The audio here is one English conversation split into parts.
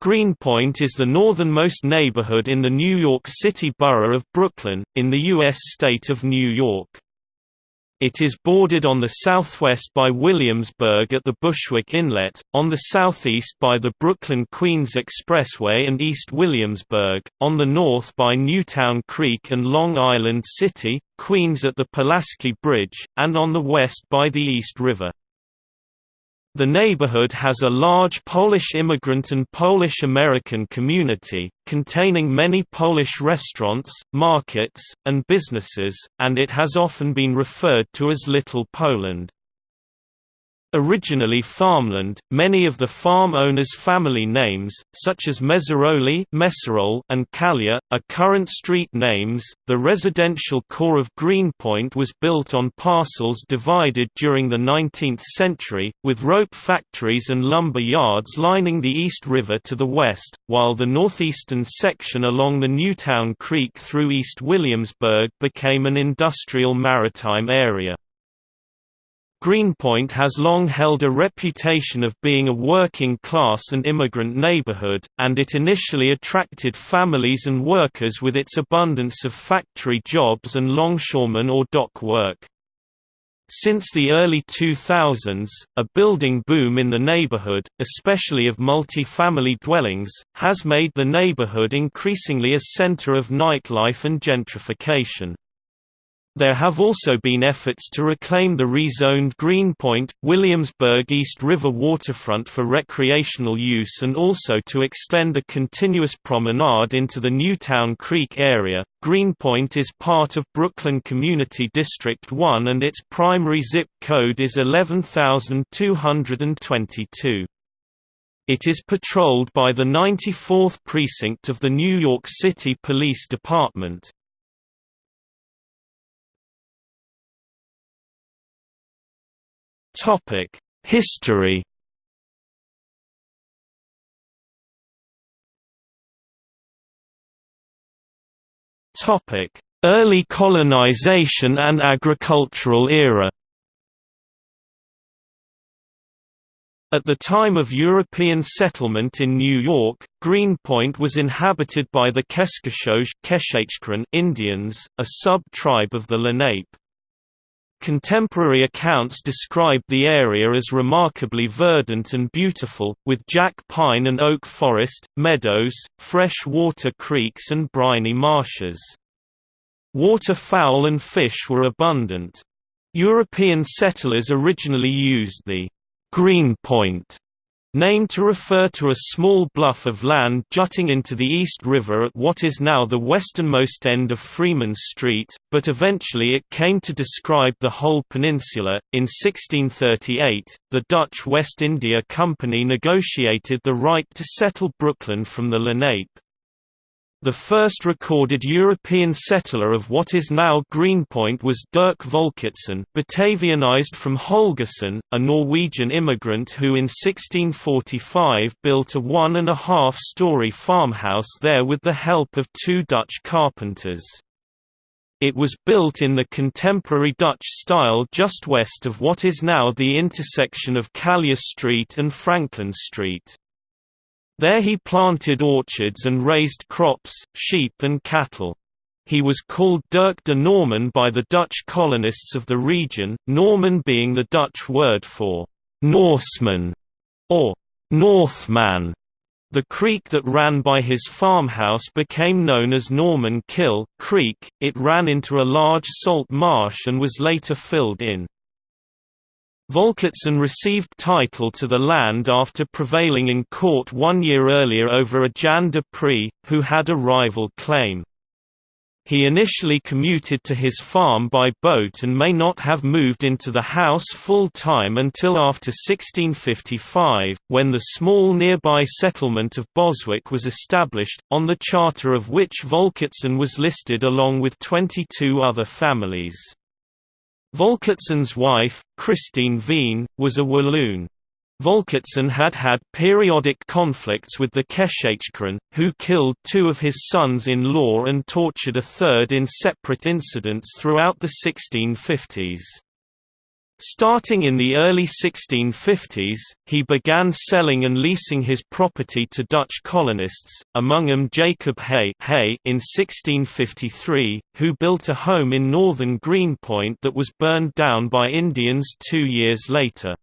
Greenpoint is the northernmost neighborhood in the New York City borough of Brooklyn, in the U.S. state of New York. It is bordered on the southwest by Williamsburg at the Bushwick Inlet, on the southeast by the Brooklyn-Queens Expressway and East Williamsburg, on the north by Newtown Creek and Long Island City, Queens at the Pulaski Bridge, and on the west by the East River. The neighborhood has a large Polish immigrant and Polish-American community, containing many Polish restaurants, markets, and businesses, and it has often been referred to as Little Poland. Originally farmland, many of the farm owners' family names, such as Meserole and Calyer, are current street names. The residential core of Greenpoint was built on parcels divided during the 19th century, with rope factories and lumber yards lining the East River to the west, while the northeastern section along the Newtown Creek through East Williamsburg became an industrial maritime area. Greenpoint has long held a reputation of being a working-class and immigrant neighborhood, and it initially attracted families and workers with its abundance of factory jobs and longshoreman or dock work. Since the early 2000s, a building boom in the neighborhood, especially of multi-family dwellings, has made the neighborhood increasingly a center of nightlife and gentrification. There have also been efforts to reclaim the rezoned Greenpoint, Williamsburg East River waterfront for recreational use and also to extend a continuous promenade into the Newtown Creek area. Greenpoint is part of Brooklyn Community District 1 and its primary zip code is 11222. It is patrolled by the 94th Precinct of the New York City Police Department. Topic: History. Topic: Early colonization and agricultural era. At the time of European settlement in New York, Greenpoint was inhabited by the Keskachauge Indians, a sub-tribe of the Lenape. Contemporary accounts describe the area as remarkably verdant and beautiful, with jack pine and oak forest, meadows, fresh water creeks and briny marshes. Waterfowl and fish were abundant. European settlers originally used the «green point» Named to refer to a small bluff of land jutting into the East River at what is now the westernmost end of Freeman Street, but eventually it came to describe the whole peninsula. In 1638, the Dutch West India Company negotiated the right to settle Brooklyn from the Lenape. The first recorded European settler of what is now Greenpoint was Dirk Volkertson Batavianized from Holgersen, a Norwegian immigrant who in 1645 built a one-and-a-half-story farmhouse there with the help of two Dutch carpenters. It was built in the contemporary Dutch style just west of what is now the intersection of Calyer Street and Franklin Street. There he planted orchards and raised crops, sheep and cattle. He was called Dirk de Norman by the Dutch colonists of the region, Norman being the Dutch word for Norseman or Northman. The creek that ran by his farmhouse became known as Norman Kill Creek. It ran into a large salt marsh and was later filled in. Volkertson received title to the land after prevailing in court one year earlier over a Jan de Pree, who had a rival claim. He initially commuted to his farm by boat and may not have moved into the house full-time until after 1655, when the small nearby settlement of Boswick was established, on the charter of which Volkertson was listed along with 22 other families. Volkertson's wife, Christine Veen, was a Walloon. Volkertson had had periodic conflicts with the Keskachauge, who killed two of his sons-in-law and tortured a third in separate incidents throughout the 1650s. Starting in the early 1650s, he began selling and leasing his property to Dutch colonists, among them Jacob Hay, in 1653, who built a home in northern Greenpoint that was burned down by Indians two years later.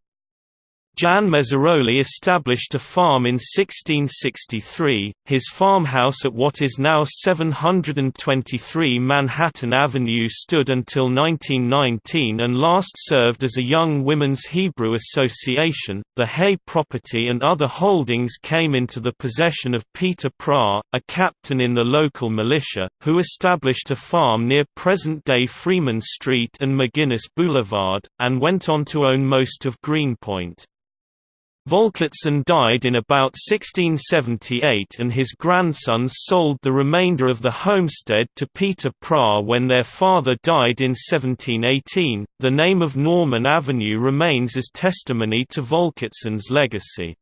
Jan Meserole established a farm in 1663. His farmhouse at what is now 723 Manhattan Avenue stood until 1919 and last served as a Young Women's Hebrew Association. The Hay property and other holdings came into the possession of Peter Praa, a captain in the local militia, who established a farm near present day Freeman Street and McGuinness Boulevard, and went on to own most of Greenpoint. Volkertson died in about 1678 and his grandsons sold the remainder of the homestead to Peter Praa when their father died in 1718. The name of Norman Avenue remains as testimony to Volkertson's legacy.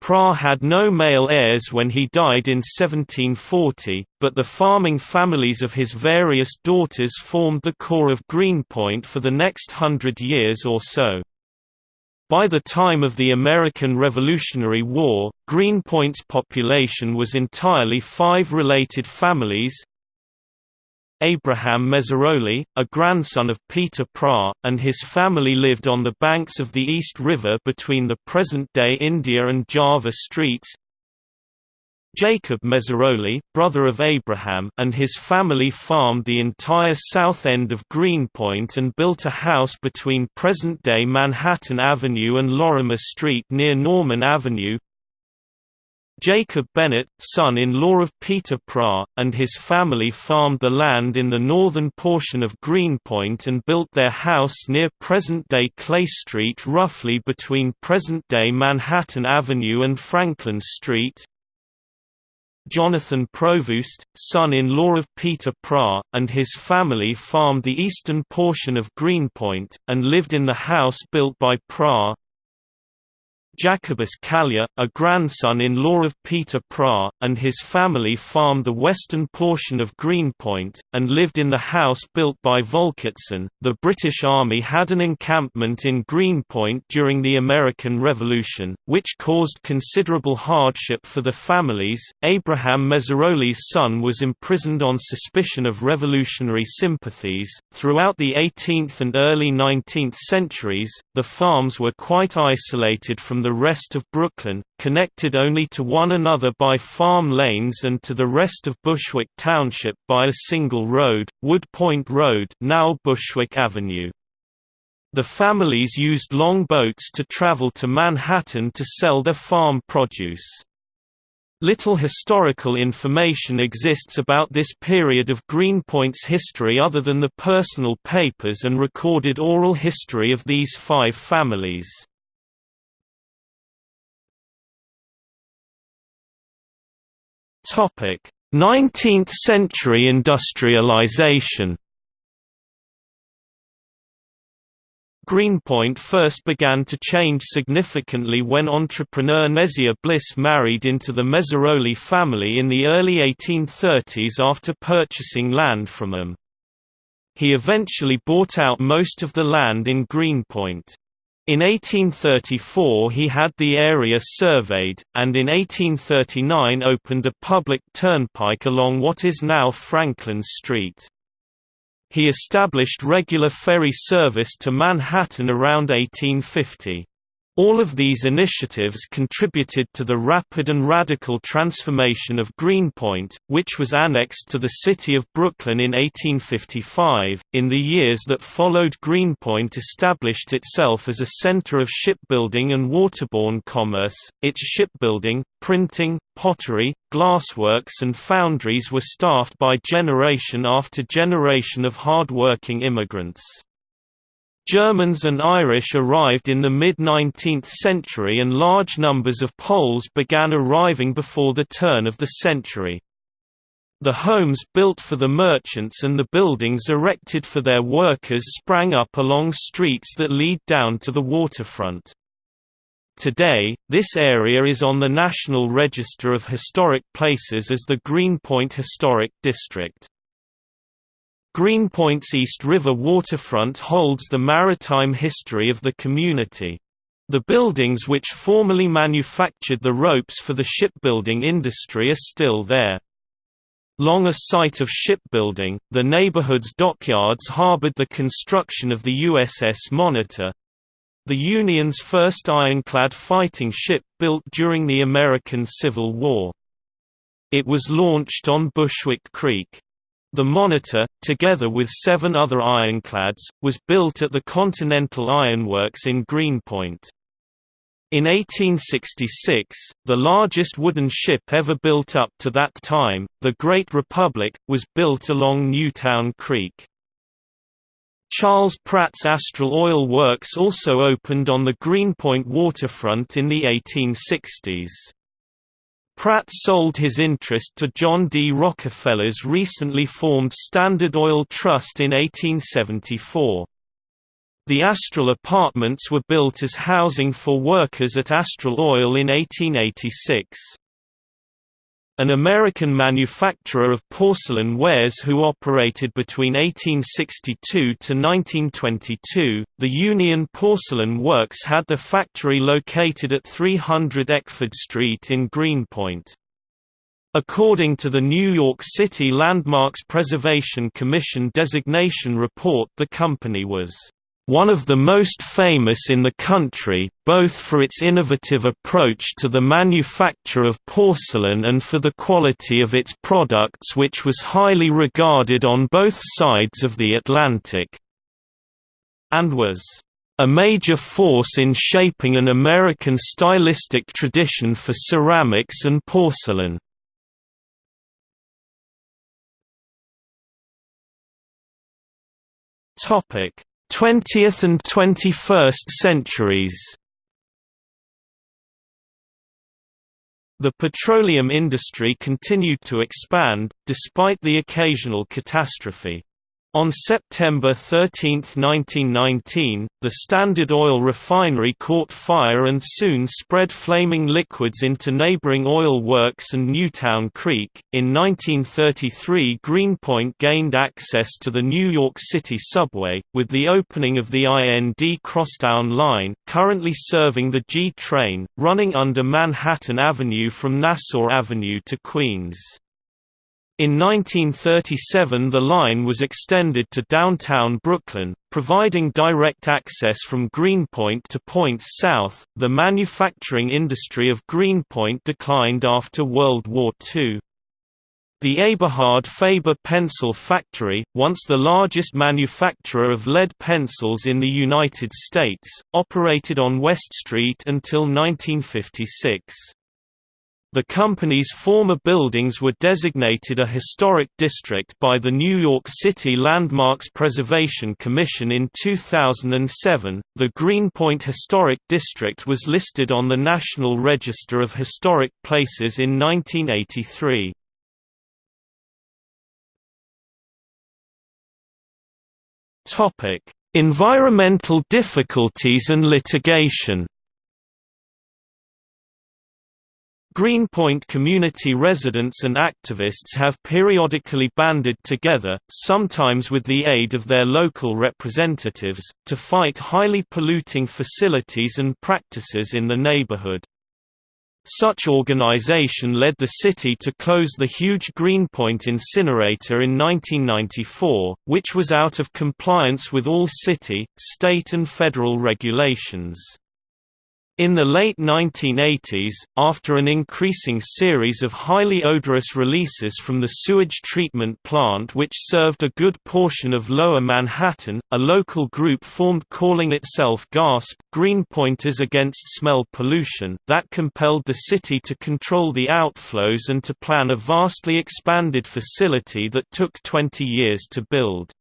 Praa had no male heirs when he died in 1740, but the farming families of his various daughters formed the core of Greenpoint for the next hundred years or so. By the time of the American Revolutionary War, Greenpoint's population was entirely five related families Abraham Meserole, a grandson of Peter Praa, and his family lived on the banks of the East River between the present-day India and Java streets Jacob Meserole, brother of Abraham and his family farmed the entire south end of Greenpoint and built a house between present-day Manhattan Avenue and Lorimer Street near Norman Avenue. Jacob Bennett, son-in-law of Peter Praa, and his family farmed the land in the northern portion of Greenpoint and built their house near present-day Clay Street roughly between present-day Manhattan Avenue and Franklin Street. Jonathan Provost, son-in-law of Peter Praa, and his family farmed the eastern portion of Greenpoint, and lived in the house built by Praa. Jacobus Calyer, a grandson-in-law of Peter Praa, and his family farmed the western portion of Greenpoint, and lived in the house built by Volkertson. The British Army had an encampment in Greenpoint during the American Revolution, which caused considerable hardship for the families. Abraham Meserole's son was imprisoned on suspicion of revolutionary sympathies. Throughout the 18th and early 19th centuries, the farms were quite isolated from the rest of Brooklyn, connected only to one another by farm lanes and to the rest of Bushwick Township by a single road, Wood Point Road now Bushwick Avenue. The families used long boats to travel to Manhattan to sell their farm produce. Little historical information exists about this period of Greenpoint's history other than the personal papers and recorded oral history of these five families. 19th-century industrialization Greenpoint first began to change significantly when entrepreneur Neziah Bliss married into the Meserole family in the early 1830s after purchasing land from them. He eventually bought out most of the land in Greenpoint. In 1834 he had the area surveyed, and in 1839 opened a public turnpike along what is now Franklin Street. He established regular ferry service to Manhattan around 1850. All of these initiatives contributed to the rapid and radical transformation of Greenpoint, which was annexed to the city of Brooklyn in 1855. In the years that followed, Greenpoint established itself as a center of shipbuilding and waterborne commerce. Its shipbuilding, printing, pottery, glassworks, and foundries were staffed by generation after generation of hard-working immigrants. Germans and Irish arrived in the mid-19th century and large numbers of Poles began arriving before the turn of the century. The homes built for the merchants and the buildings erected for their workers sprang up along streets that lead down to the waterfront. Today, this area is on the National Register of Historic Places as the Greenpoint Historic District. Greenpoint's East River waterfront holds the maritime history of the community. The buildings which formerly manufactured the ropes for the shipbuilding industry are still there. Long a site of shipbuilding, the neighborhood's dockyards harbored the construction of the USS Monitor, the Union's first ironclad fighting ship built during the American Civil War. It was launched on Bushwick Creek. The Monitor, together with seven other ironclads, was built at the Continental Ironworks in Greenpoint. In 1866, the largest wooden ship ever built up to that time, the Great Republic, was built along Newtown Creek. Charles Pratt's Astral Oil Works also opened on the Greenpoint waterfront in the 1860s. Pratt sold his interest to John D. Rockefeller's recently formed Standard Oil Trust in 1874. The Astral Apartments were built as housing for workers at Astral Oil in 1886 an American manufacturer of porcelain wares who operated between 1862 to 1922. The Union Porcelain Works had the factory located at 300 Eckford Street in Greenpoint. According to the New York City Landmarks Preservation Commission designation report the company was one of the most famous in the country, both for its innovative approach to the manufacture of porcelain and for the quality of its products which was highly regarded on both sides of the Atlantic, and was a major force in shaping an American stylistic tradition for ceramics and porcelain. Topic 20th and 21st centuries The petroleum industry continued to expand, despite the occasional catastrophe. On September 13, 1919, the Standard Oil refinery caught fire and soon spread flaming liquids into neighboring oil works and Newtown Creek. In 1933, Greenpoint gained access to the New York City subway, with the opening of the IND Crosstown Line, currently serving the G train, running under Manhattan Avenue from Nassau Avenue to Queens. In 1937 the line was extended to downtown Brooklyn, providing direct access from Greenpoint to points south. The manufacturing industry of Greenpoint declined after World War II. The Eberhard Faber pencil factory, once the largest manufacturer of lead pencils in the United States, operated on West Street until 1956. The company's former buildings were designated a historic district by the New York City Landmarks Preservation Commission in 2007. The Greenpoint Historic District was listed on the National Register of Historic Places in 1983. Topic: Environmental difficulties and litigation. Greenpoint community residents and activists have periodically banded together, sometimes with the aid of their local representatives, to fight highly polluting facilities and practices in the neighborhood. Such organization led the city to close the huge Greenpoint incinerator in 1994, which was out of compliance with all city, state and federal regulations. In the late 1980s, after an increasing series of highly odorous releases from the sewage treatment plant which served a good portion of Lower Manhattan, a local group formed calling itself GASP Greenpointers Against Smell Pollution that compelled the city to control the outflows and to plan a vastly expanded facility that took 20 years to build.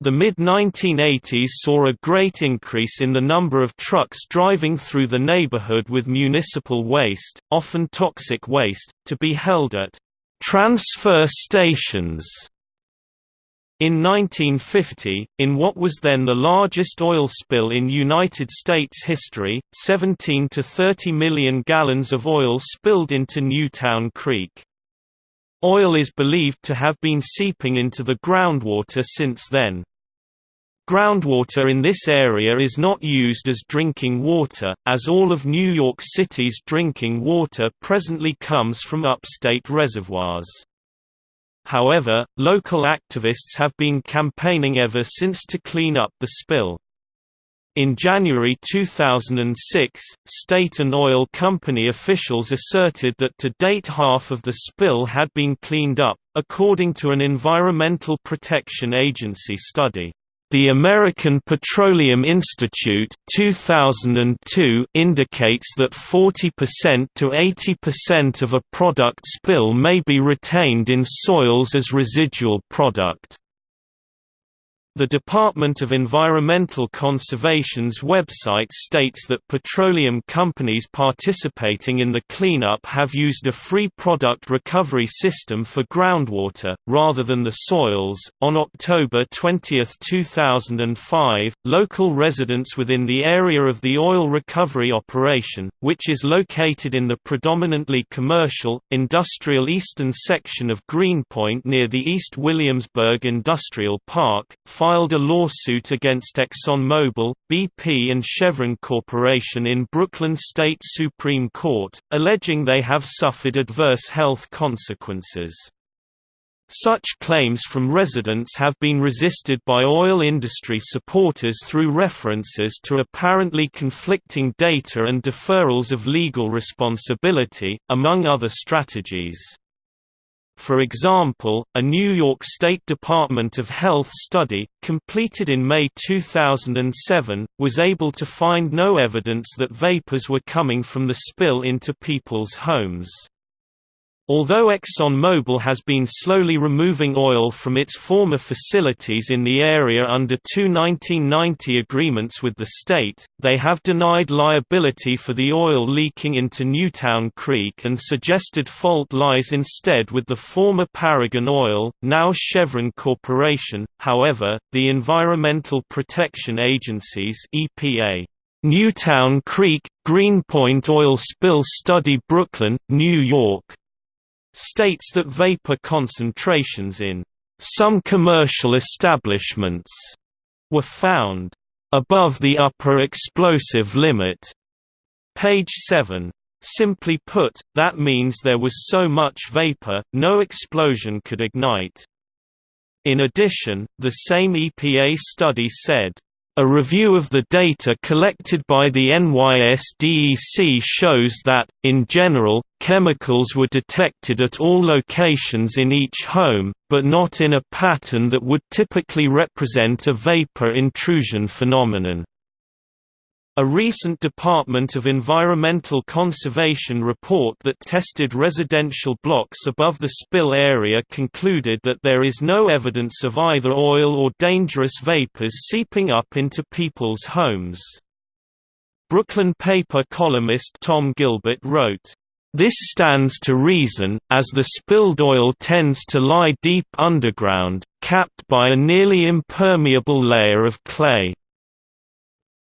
The mid-1980s saw a great increase in the number of trucks driving through the neighborhood with municipal waste, often toxic waste, to be held at transfer stations. In 1950, in what was then the largest oil spill in United States history, 17 to 30 million gallons of oil spilled into Newtown Creek. Oil is believed to have been seeping into the groundwater since then. Groundwater in this area is not used as drinking water, as all of New York City's drinking water presently comes from upstate reservoirs. However, local activists have been campaigning ever since to clean up the spill. In January 2006, state and oil company officials asserted that to date half of the spill had been cleaned up, according to an Environmental Protection Agency study. The American Petroleum Institute 2002 indicates that 40% to 80% of a product spill may be retained in soils as residual product. The Department of Environmental Conservation's website states that petroleum companies participating in the cleanup have used a free product recovery system for groundwater, rather than the soils. On October 20, 2005, local residents within the area of the oil recovery operation, which is located in the predominantly commercial, industrial eastern section of Greenpoint near the East Williamsburg Industrial Park, filed a lawsuit against ExxonMobil, BP and Chevron Corporation in Brooklyn State Supreme Court, alleging they have suffered adverse health consequences. Such claims from residents have been resisted by oil industry supporters through references to apparently conflicting data and deferrals of legal responsibility, among other strategies. For example, a New York State Department of Health study, completed in May 2007, was able to find no evidence that vapors were coming from the spill into people's homes. Although ExxonMobil has been slowly removing oil from its former facilities in the area under two 1990 agreements with the state, they have denied liability for the oil leaking into Newtown Creek and suggested fault lies instead with the former Paragon Oil, now Chevron Corporation. However, the Environmental Protection Agency's EPA Newtown Creek, Greenpoint Oil Spill Study Brooklyn, New York states that vapor concentrations in some commercial establishments were found above the upper explosive limit. Page 7. Simply put, that means there was so much vapor, no explosion could ignite. In addition, the same EPA study said, a review of the data collected by the NYSDEC shows that, in general, chemicals were detected at all locations in each home, but not in a pattern that would typically represent a vapor intrusion phenomenon. A recent Department of Environmental Conservation report that tested residential blocks above the spill area concluded that there is no evidence of either oil or dangerous vapors seeping up into people's homes. Brooklyn paper columnist Tom Gilbert wrote, this stands to reason, as the spilled oil tends to lie deep underground, capped by a nearly impermeable layer of clay.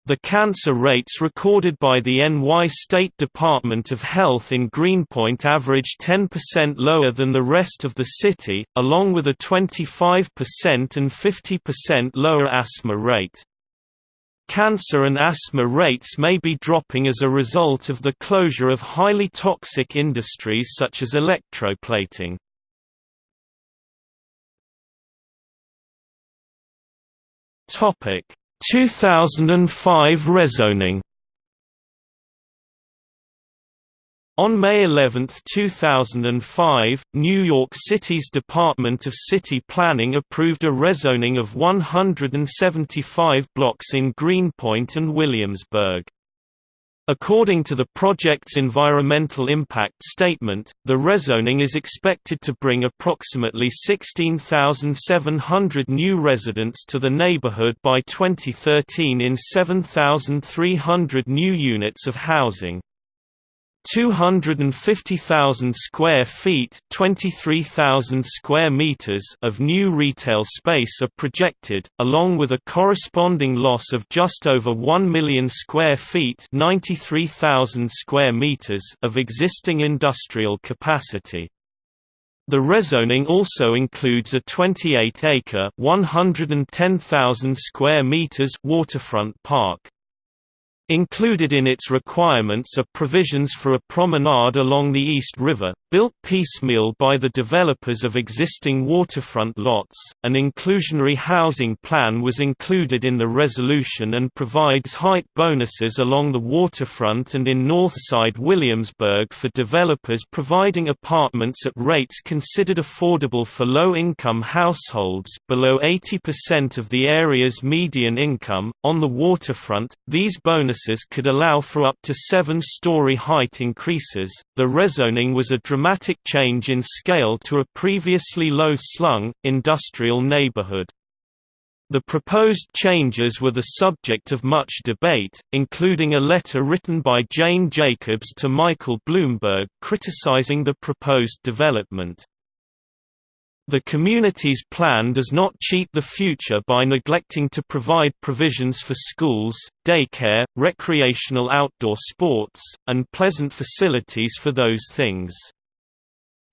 The cancer rates recorded by the NY State Department of Health in Greenpoint average 10% lower than the rest of the city, along with a 25% and 50% lower asthma rate. Cancer and asthma rates may be dropping as a result of the closure of highly toxic industries such as electroplating. Topic 2005 rezoning On May 11, 2005, New York City's Department of City Planning approved a rezoning of 175 blocks in Greenpoint and Williamsburg. According to the project's environmental impact statement, the rezoning is expected to bring approximately 16,700 new residents to the neighborhood by 2013 in 7,300 new units of housing. 250,000 square feet 23,000 square meters of new retail space are projected, along with a corresponding loss of just over 1 million square feet 93,000 square meters of existing industrial capacity. The rezoning also includes a 28-acre (110,000 square meters) waterfront park. Included in its requirements are provisions for a promenade along the East River, built piecemeal by the developers of existing waterfront lots. An inclusionary housing plan was included in the resolution and provides height bonuses along the waterfront and in Northside Williamsburg for developers providing apartments at rates considered affordable for low-income households below 80% of the area's median income. On the waterfront, these bonuses could allow for up to seven-story height increases. The rezoning was a dramatic change in scale to a previously low-slung, industrial neighborhood. The proposed changes were the subject of much debate, including a letter written by Jane Jacobs to Michael Bloomberg criticizing the proposed development. The community's plan does not cheat the future by neglecting to provide provisions for schools, daycare, recreational outdoor sports, and pleasant facilities for those things.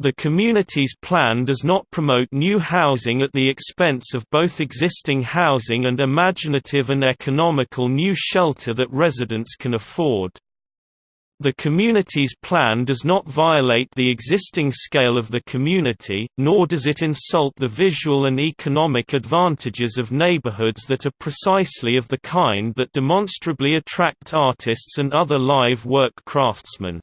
The community's plan does not promote new housing at the expense of both existing housing and imaginative and economical new shelter that residents can afford. The community's plan does not violate the existing scale of the community, nor does it insult the visual and economic advantages of neighborhoods that are precisely of the kind that demonstrably attract artists and other live work craftsmen.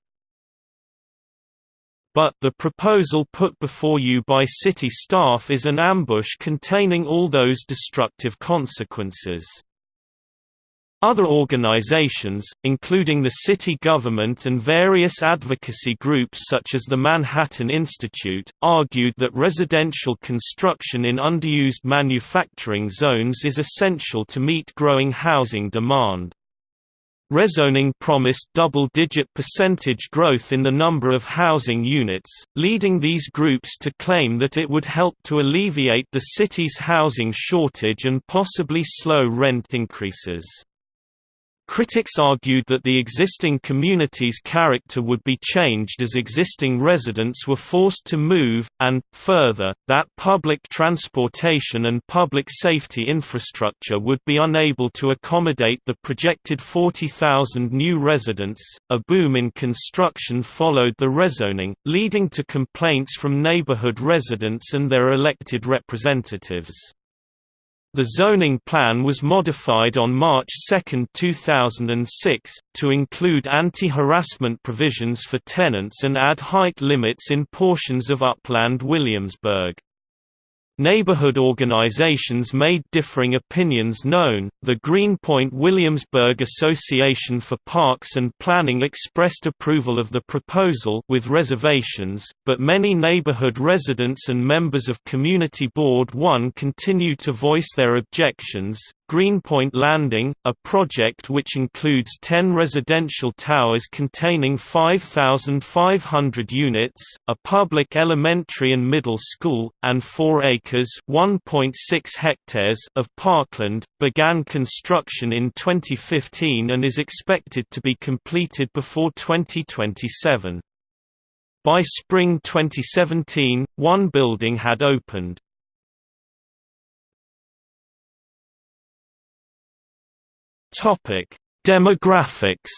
But the proposal put before you by city staff is an ambush containing all those destructive consequences. Other organizations, including the city government and various advocacy groups such as the Manhattan Institute, argued that residential construction in underused manufacturing zones is essential to meet growing housing demand. Rezoning promised double-digit percentage growth in the number of housing units, leading these groups to claim that it would help to alleviate the city's housing shortage and possibly slow rent increases. Critics argued that the existing community's character would be changed as existing residents were forced to move, and, further, that public transportation and public safety infrastructure would be unable to accommodate the projected 40,000 new residents. A boom in construction followed the rezoning, leading to complaints from neighborhood residents and their elected representatives. The zoning plan was modified on March 2, 2006, to include anti-harassment provisions for tenants and add height limits in portions of upland Williamsburg. Neighborhood organizations made differing opinions known. The Greenpoint Williamsburg Association for Parks and Planning expressed approval of the proposal with reservations, but many neighborhood residents and members of Community Board 1 continue to voice their objections. Greenpoint Landing, a project which includes 10 residential towers containing 5,500 units, a public elementary and middle school, and 4 acres hectares of parkland, began construction in 2015 and is expected to be completed before 2027. By spring 2017, one building had opened. Topic: Demographics.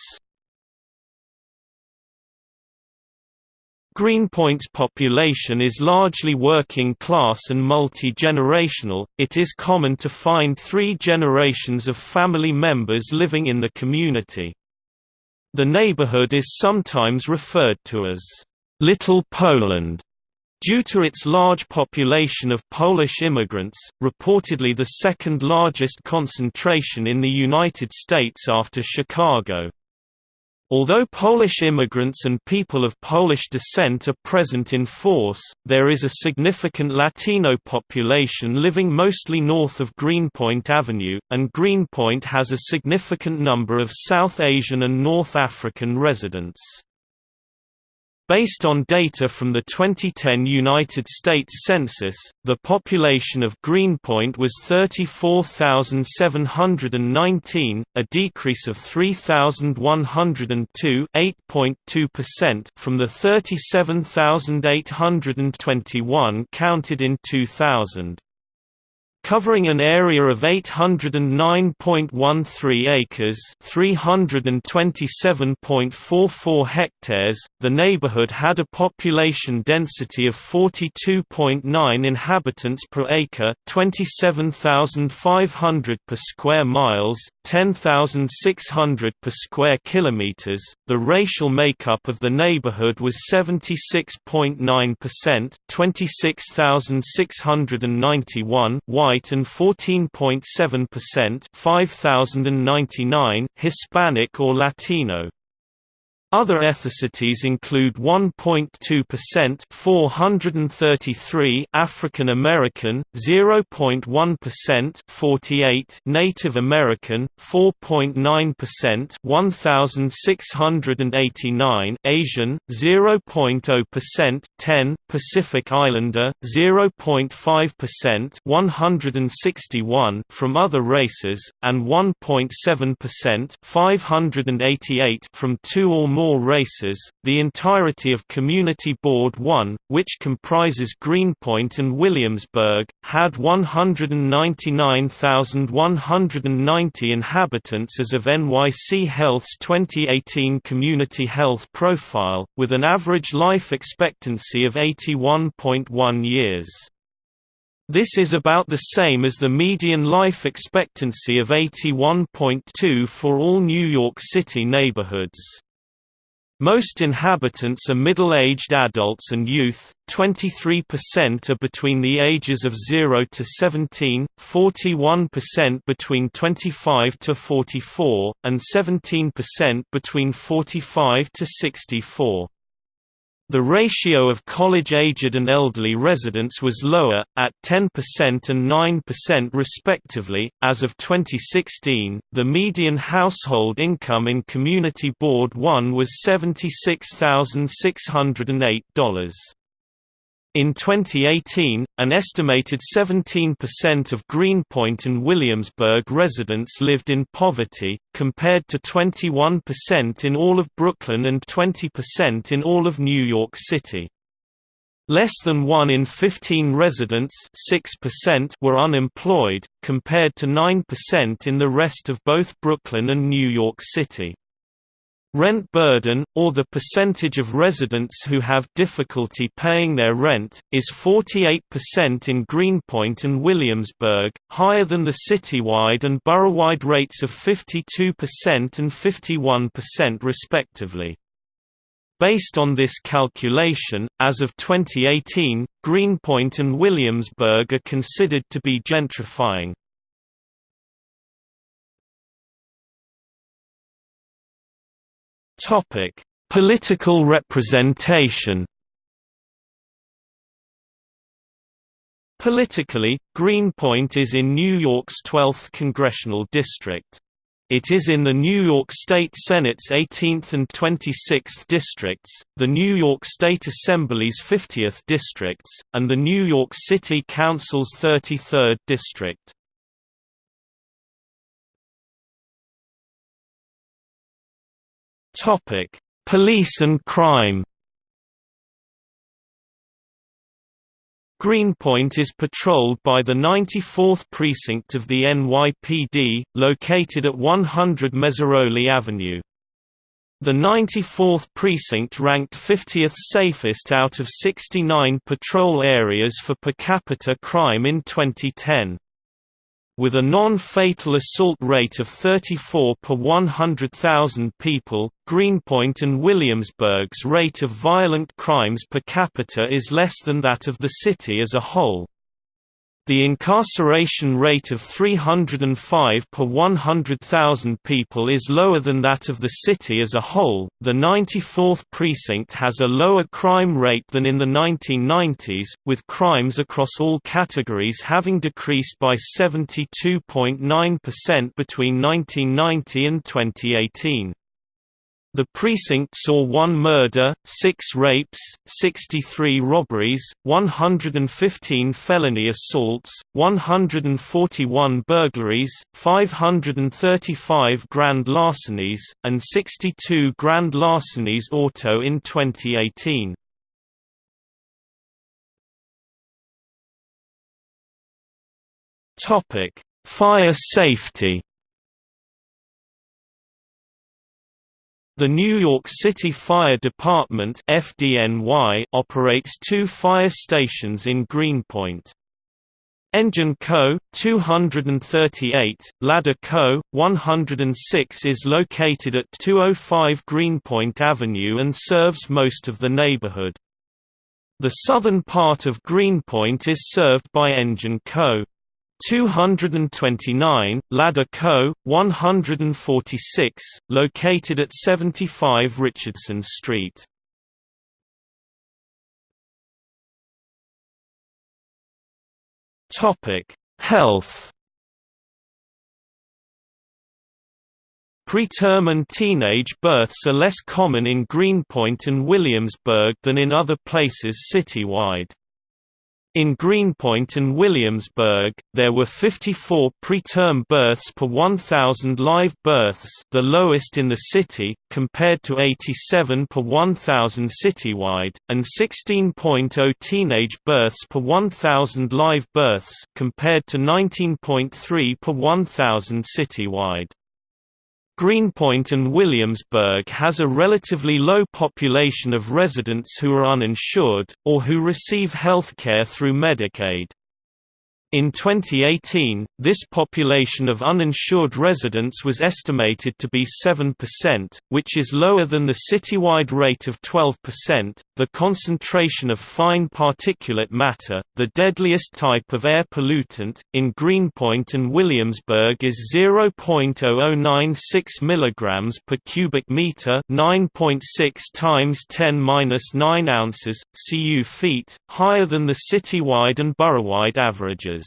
Greenpoint's population is largely working class and multi-generational. It is common to find 3 generations of family members living in the community. The neighborhood is sometimes referred to as Little Poland Due to its large population of Polish immigrants, reportedly the second largest concentration in the United States after Chicago. Although Polish immigrants and people of Polish descent are present in force, there is a significant Latino population living mostly north of Greenpoint Avenue, and Greenpoint has a significant number of South Asian and North African residents. Based on data from the 2010 United States Census, the population of Greenpoint was 34,719, a decrease of 3,102 from the 37,821 counted in 2000 covering an area of 809.13 acres, 327.44 hectares. The neighborhood had a population density of 42.9 inhabitants per acre, 27,500 per square miles, 10,600 per square kilometers. The racial makeup of the neighborhood was 76.9%, 26,691 white and 14.7% 5099 Hispanic or Latino. Other ethnicities include 1.2% 433 African American, 0.1% 48 Native American, 4.9% 1689 Asian, 0.0% 10 Pacific Islander, 0.5% 161 from other races, and 1.7% 588 from two or more more races. The entirety of Community Board 1, which comprises Greenpoint and Williamsburg, had 199,190 inhabitants as of NYC Health's 2018 Community Health Profile, with an average life expectancy of 81.1 years. This is about the same as the median life expectancy of 81.2 for all New York City neighborhoods. Most inhabitants are middle-aged adults and youth, 23% are between the ages of 0 to 17, 41% between 25 to 44, and 17% between 45 to 64. The ratio of college-aged and elderly residents was lower, at 10% and 9% respectively. As of 2016, the median household income in Community Board 1 was $76,608. In 2018, an estimated 17% of Greenpoint and Williamsburg residents lived in poverty, compared to 21% in all of Brooklyn and 20% in all of New York City. Less than 1 in 15 residents 6% were unemployed, compared to 9% in the rest of both Brooklyn and New York City. Rent burden, or the percentage of residents who have difficulty paying their rent, is 48% in Greenpoint and Williamsburg, higher than the citywide and boroughwide rates of 52% and 51% respectively. Based on this calculation, as of 2018, Greenpoint and Williamsburg are considered to be gentrifying. Topic: Political representation. Politically, Greenpoint is in New York's 12th congressional district. It is in the New York State Senate's 18th and 26th districts, the New York State Assembly's 50th districts, and the New York City Council's 33rd district. Topic: Police and crime. Greenpoint is patrolled by the 94th Precinct of the NYPD, located at 100 Meserole Avenue. The 94th Precinct ranked 50th safest out of 69 patrol areas for per capita crime in 2010. With a non-fatal assault rate of 34 per 100,000 people, Greenpoint and Williamsburg's rate of violent crimes per capita is less than that of the city as a whole. The incarceration rate of 305 per 100,000 people is lower than that of the city as a whole. The 94th precinct has a lower crime rate than in the 1990s, with crimes across all categories having decreased by 72.9% between 1990 and 2018. The precinct saw one murder, six rapes, 63 robberies, 115 felony assaults, 141 burglaries, 535 grand larcenies, and 62 grand larcenies auto in 2018. Fire safety The New York City Fire Department FDNY operates two fire stations in Greenpoint. Engine Co. 238, Ladder Co. 106 is located at 205 Greenpoint Avenue and serves most of the neighborhood. The southern part of Greenpoint is served by Engine Co. 229, Ladder Co., 146, located at 75 Richardson Street. Health Preterm and teenage births are less common in Greenpoint and Williamsburg than in other places citywide. In Greenpoint and Williamsburg, there were 54 preterm births per 1,000 live births the lowest in the city, compared to 87 per 1,000 citywide, and 16.0 teenage births per 1,000 live births compared to 19.3 per 1,000 citywide. Greenpoint and Williamsburg has a relatively low population of residents who are uninsured, or who receive health care through Medicaid. In 2018, this population of uninsured residents was estimated to be 7%, which is lower than the citywide rate of 12%. The concentration of fine particulate matter, the deadliest type of air pollutant, in Greenpoint and Williamsburg is 0.0096 mg per cubic meter, 9.6 times 10^-9 ounces, cu feet, higher than the citywide and boroughwide averages.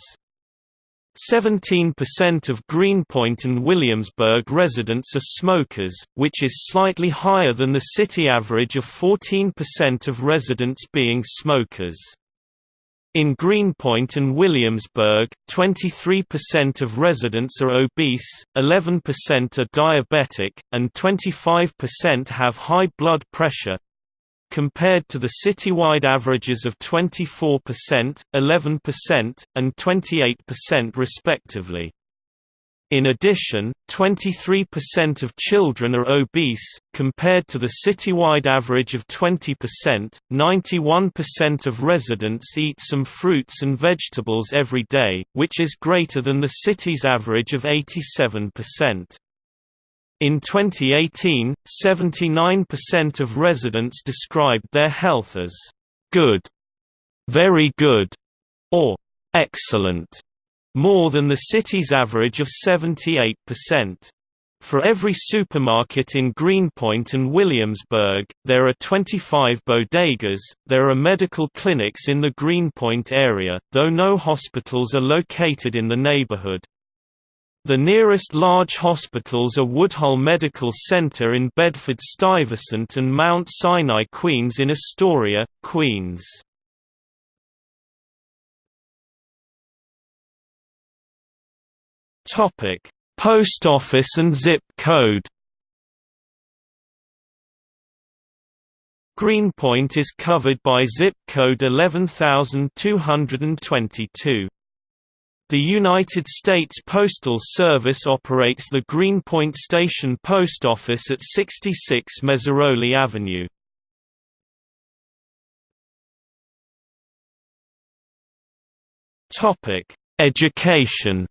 17% of Greenpoint and Williamsburg residents are smokers, which is slightly higher than the city average of 14% of residents being smokers. In Greenpoint and Williamsburg, 23% of residents are obese, 11% are diabetic, and 25% have high blood pressure, compared to the citywide averages of 24%, 11%, and 28% respectively. In addition, 23% of children are obese, compared to the citywide average of 20%. 91% of residents eat some fruits and vegetables every day, which is greater than the city's average of 87%. In 2018, 79% of residents described their health as good, very good, or excellent, more than the city's average of 78%. For every supermarket in Greenpoint and Williamsburg, there are 25 bodegas. There are medical clinics in the Greenpoint area, though no hospitals are located in the neighborhood. The nearest large hospitals are Woodhull Medical Center in Bedford-Stuyvesant and Mount Sinai Queens in Astoria, Queens. Topic: Post office and zip code Greenpoint is covered by zip code 11222. The United States Postal Service operates the Greenpoint Station Post Office at 66 Meserole Avenue. Education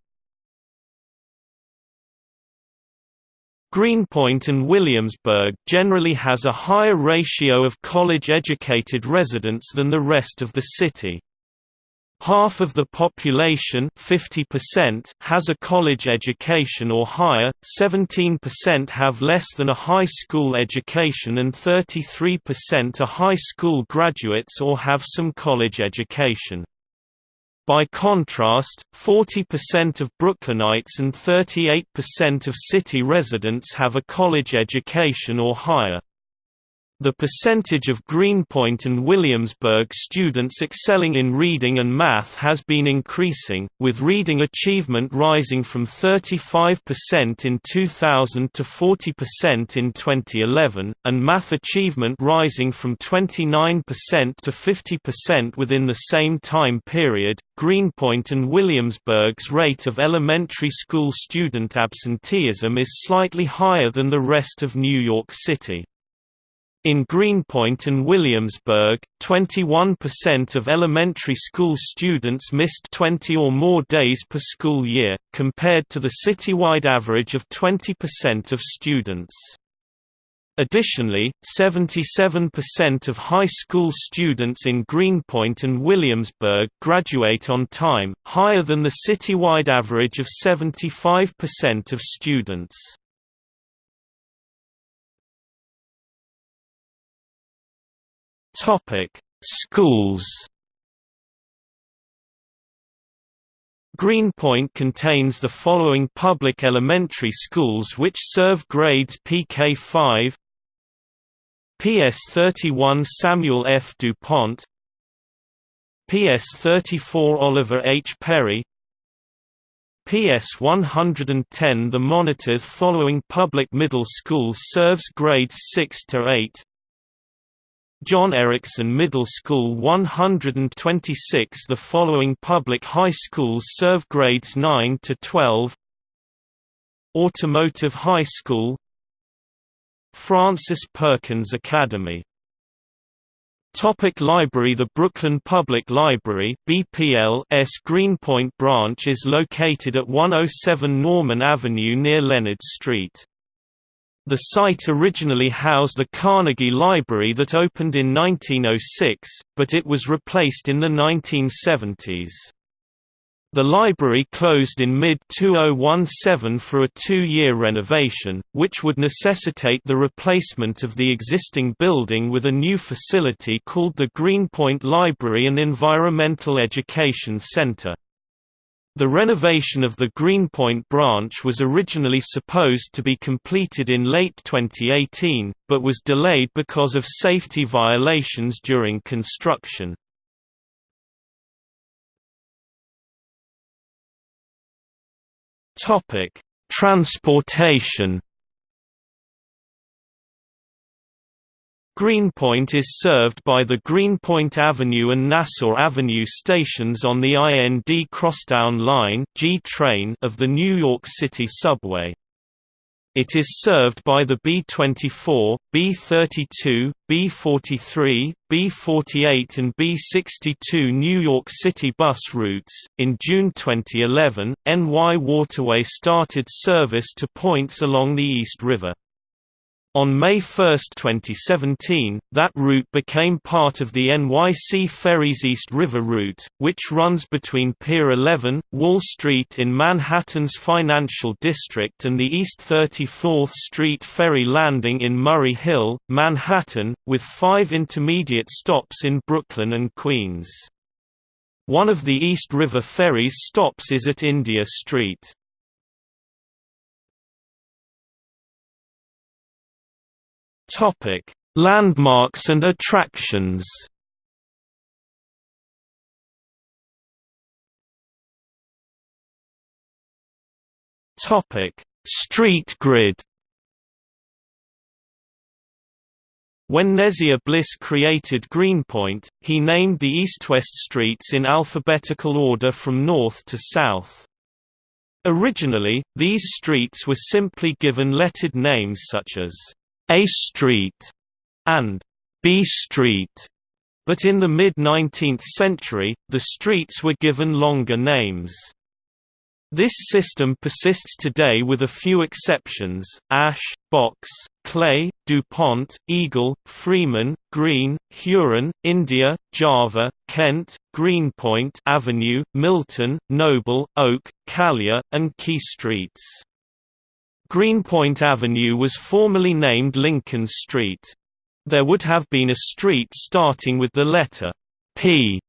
Greenpoint and Williamsburg generally has a higher ratio of college-educated residents than the rest of the city. Half of the population 50% has a college education or higher, 17% have less than a high school education and 33% are high school graduates or have some college education. By contrast, 40% of Brooklynites and 38% of city residents have a college education or higher. The percentage of Greenpoint and Williamsburg students excelling in reading and math has been increasing, with reading achievement rising from 35% in 2000 to 40% in 2011, and math achievement rising from 29% to 50% within the same time period. Greenpoint and Williamsburg's rate of elementary school student absenteeism is slightly higher than the rest of New York City. In Greenpoint and Williamsburg, 21% of elementary school students missed 20 or more days per school year, compared to the citywide average of 20% of students. Additionally, 77% of high school students in Greenpoint and Williamsburg graduate on time, higher than the citywide average of 75% of students. Topic: Schools. Greenpoint contains the following public elementary schools which serve grades PK5 PS31 Samuel F. DuPont PS34 Oliver H. Perry PS 110 The Monitor following public middle school serves grades 6 to 8 John Ericsson Middle School 126 The following public high schools serve grades 9 to 12 Automotive High School. Frances Perkins Academy. Topic Library The Brooklyn Public Library BPL's Greenpoint branch is located at 107 Norman Avenue near Leonard Street. The site originally housed the Carnegie Library that opened in 1906, but it was replaced in the 1970s. The library closed in mid-2017 for a two-year renovation, which would necessitate the replacement of the existing building with a new facility called the Greenpoint Library and Environmental Education Center. The renovation of the Greenpoint branch was originally supposed to be completed in late 2018, but was delayed because of safety violations during construction. Transportation Greenpoint is served by the Greenpoint Avenue and Nassau Avenue stations on the IND Crosstown Line G train of the New York City Subway. It is served by the B24, B32, B43, B48 and B62 New York City bus routes. In June 2011, NY Waterway started service to points along the East River. On May 1, 2017, that route became part of the NYC Ferries East River route, which runs between Pier 11, Wall Street in Manhattan's financial district and the East 34th Street Ferry Landing in Murray Hill, Manhattan, with five intermediate stops in Brooklyn and Queens. One of the East River ferries stops is at India Street. Topic: Landmarks and attractions. Topic: Street grid. When Neziah Bliss created Greenpoint, he named the east-west streets in alphabetical order from north to south. Originally, these streets were simply given lettered names such as a Street and B Street, but in the mid-19th century, the streets were given longer names. This system persists today with a few exceptions, Ash, Box, Clay, DuPont, Eagle, Freeman, Green, Huron, India, Java, Kent, Greenpoint Avenue, Milton, Noble, Oak, Calyer, and Quay Streets. Greenpoint Avenue was formerly named Lincoln Street. There would have been a street starting with the letter P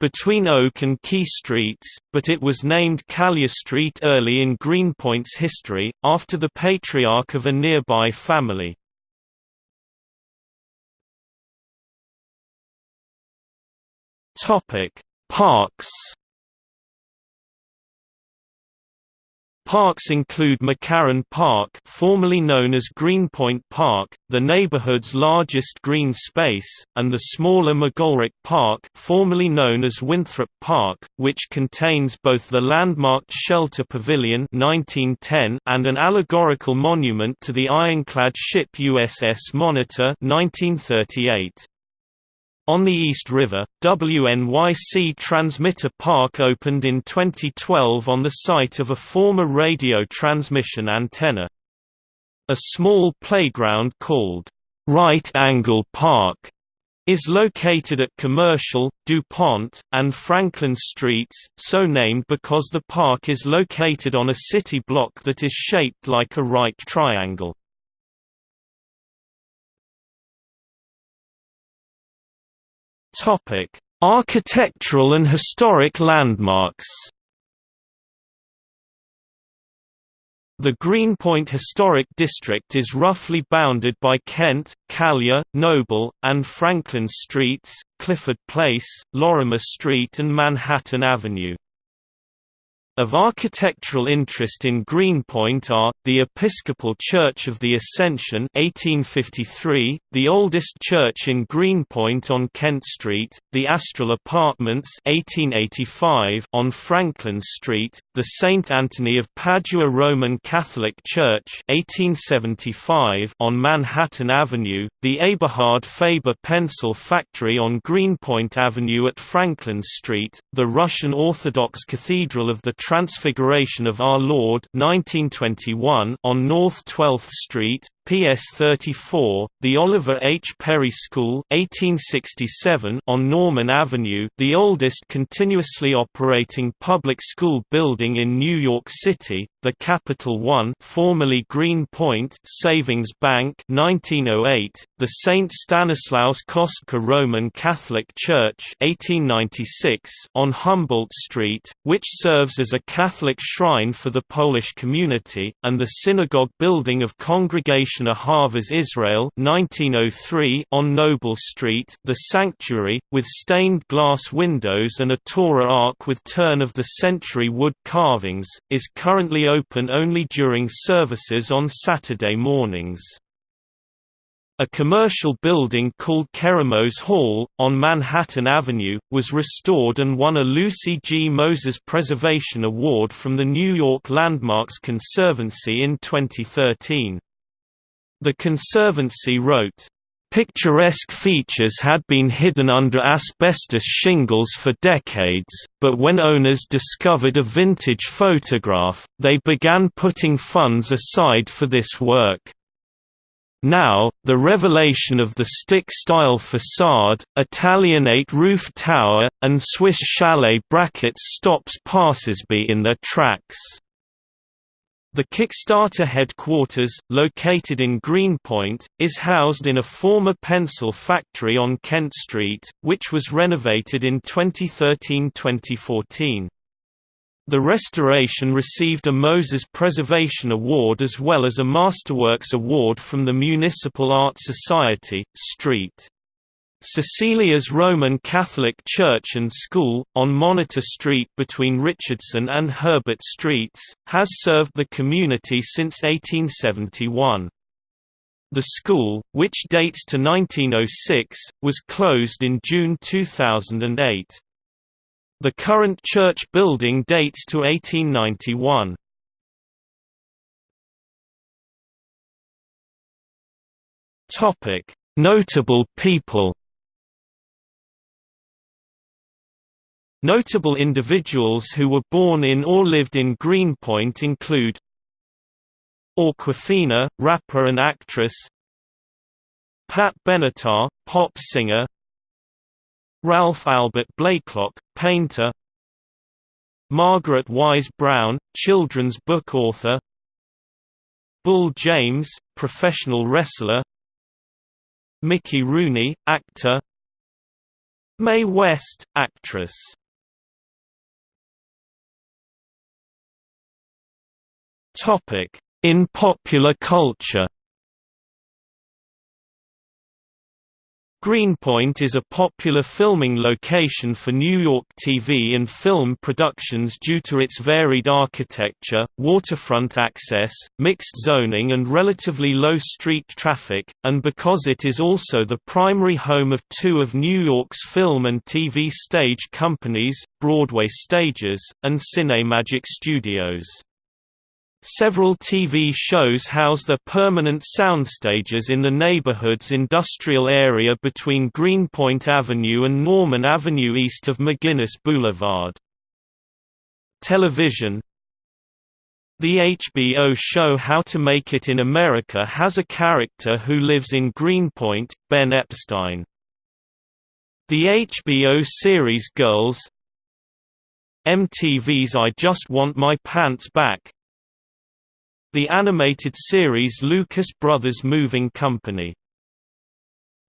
between Oak and Quay Streets, but it was named Calyer Street early in Greenpoint's history, after the patriarch of a nearby family. Parks Parks include McCarran Park formerly known as Greenpoint Park, the neighborhood's largest green space, and the smaller McGolrick Park formerly known as Winthrop Park, which contains both the landmarked Shelter Pavilion 1910 and an allegorical monument to the ironclad ship USS Monitor 1938. On the East River, WNYC Transmitter Park opened in 2012 on the site of a former radio transmission antenna. A small playground called Right Angle Park is located at Commercial, DuPont, and Franklin Streets, so named because the park is located on a city block that is shaped like a right triangle. Topic: Architectural and historic landmarks. The Greenpoint Historic District is roughly bounded by Kent, Calyer, Noble, and Franklin Streets, Clifford Place, Lorimer Street and Manhattan Avenue. Of architectural interest in Greenpoint are, the Episcopal Church of the Ascension 1853, the oldest church in Greenpoint on Kent Street, the Astral Apartments 1885 on Franklin Street, the St. Anthony of Padua Roman Catholic Church 1875 on Manhattan Avenue, the Eberhard Faber Pencil Factory on Greenpoint Avenue at Franklin Street, the Russian Orthodox Cathedral of the Transfiguration of Our Lord 1921 on North 12th Street, PS 34, the Oliver H. Perry School 1867 on Norman Avenue the oldest continuously operating public school building in New York City, the Capital One formerly Greenpoint Savings Bank 1908, the St. Stanislaus Kostka Roman Catholic Church 1896 on Humboldt Street, which serves as a Catholic shrine for the Polish community, and the synagogue building of Congregation Ahavas Israel 1903 on Noble Street the sanctuary, with stained glass windows and a Torah ark with turn-of-the-century wood carvings, is currently open only during services on Saturday mornings. A commercial building called Keramos Hall, on Manhattan Avenue, was restored and won a Lucy G. Moses Preservation Award from the New York Landmarks Conservancy in 2013. The Conservancy wrote, Picturesque features had been hidden under asbestos shingles for decades, but when owners discovered a vintage photograph, they began putting funds aside for this work. Now, the revelation of the stick-style facade, Italianate roof tower, and Swiss chalet brackets stops passersby in their tracks. The Kickstarter headquarters, located in Greenpoint, is housed in a former pencil factory on Kent Street, which was renovated in 2013–2014. The restoration received a Moses Preservation Award as well as a Masterworks Award from the Municipal Art Society, St. Cecilia's Roman Catholic Church and School, on Monitor Street between Richardson and Herbert Streets, has served the community since 1871. The school, which dates to 1906, was closed in June 2008. The current church building dates to 1891. Notable people Notable individuals who were born in or lived in Greenpoint include Awkwafina, rapper and actress Pat Benatar, pop singer Ralph Albert Blakelock, painter Margaret Wise Brown, children's book author Bull James, professional wrestler Mickey Rooney, actor Mae West, actress In popular culture Greenpoint is a popular filming location for New York TV and film productions due to its varied architecture, waterfront access, mixed zoning and relatively low street traffic, and because it is also the primary home of two of New York's film and TV stage companies, Broadway Stages, and Cinemagic Studios. Several TV shows house their permanent soundstages in the neighborhood's industrial area between Greenpoint Avenue and Norman Avenue east of McGuinness Boulevard. Television The HBO show How to Make It in America has a character who lives in Greenpoint, Ben Epstein. The HBO series Girls MTV's I Just Want My Pants Back the animated series Lucas Brothers Moving Company.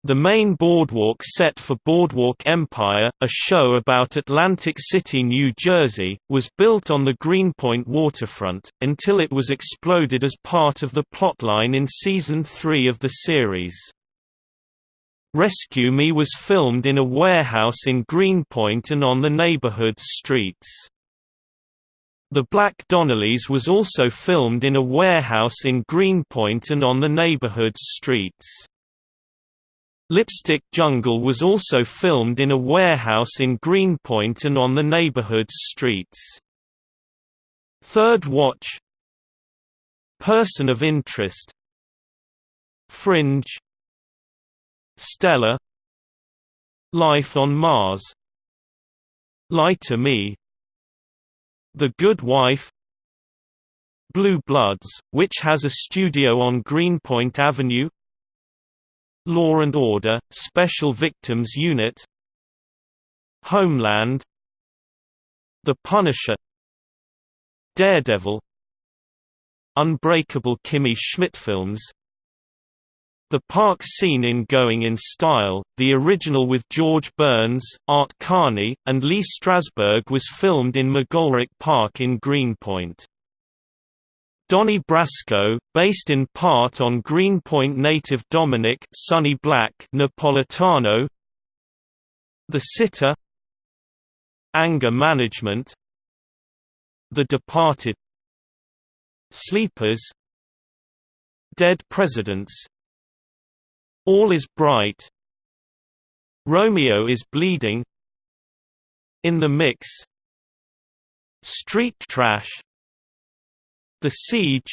The main boardwalk set for Boardwalk Empire, a show about Atlantic City, New Jersey, was built on the Greenpoint waterfront, until it was exploded as part of the plotline in Season 3 of the series. Rescue Me was filmed in a warehouse in Greenpoint and on the neighborhood's streets. The Black Donnellys was also filmed in a warehouse in Greenpoint and on the neighborhood's streets. Lipstick Jungle was also filmed in a warehouse in Greenpoint and on the neighborhood's streets. Third Watch Person of Interest Fringe Stella Life on Mars Lie to Me the Good Wife Blue Bloods, which has a studio on Greenpoint Avenue Law and Order, Special Victims Unit Homeland The Punisher Daredevil Unbreakable Kimmy Schmidt films the park scene in Going in Style, the original with George Burns, Art Carney, and Lee Strasberg was filmed in McGolrick Park in Greenpoint. Donnie Brasco, based in part on Greenpoint native Dominic Sonny Black Napolitano. The Sitter. Anger Management. The Departed. Sleepers. Dead Presidents all is bright. Romeo is bleeding. In the mix. Street trash. The siege.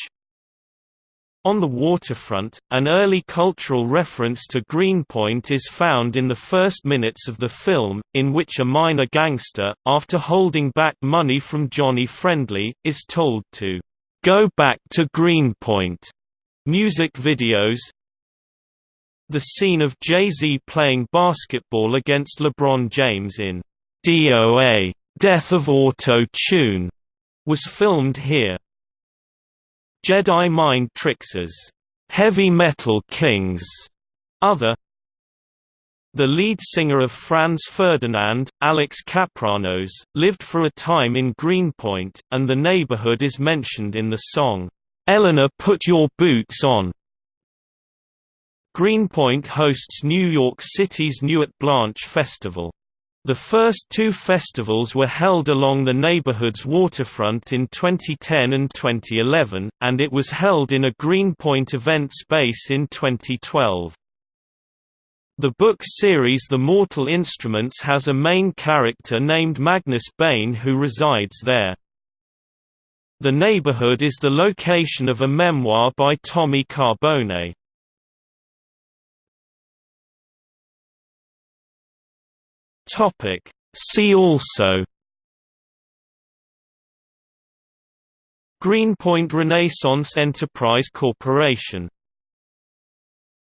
On the waterfront, an early cultural reference to Greenpoint is found in the first minutes of the film, in which a minor gangster, after holding back money from Johnny Friendly, is told to go back to Greenpoint. Music videos, the scene of Jay-Z playing basketball against LeBron James in DOA Death of Auto-Tune was filmed here. Jedi Mind Tricks's Heavy Metal Kings other the lead singer of Franz Ferdinand, Alex Kapranos, lived for a time in Greenpoint, and the neighborhood is mentioned in the song, "'Eleanor Put Your Boots On' Greenpoint hosts New York City's Nuit Blanche Festival. The first two festivals were held along the neighborhood's waterfront in 2010 and 2011, and it was held in a Greenpoint event space in 2012. The book series The Mortal Instruments has a main character named Magnus Bane who resides there. The neighborhood is the location of a memoir by Tommy Carbone. Topic. See also. Greenpoint Renaissance Enterprise Corporation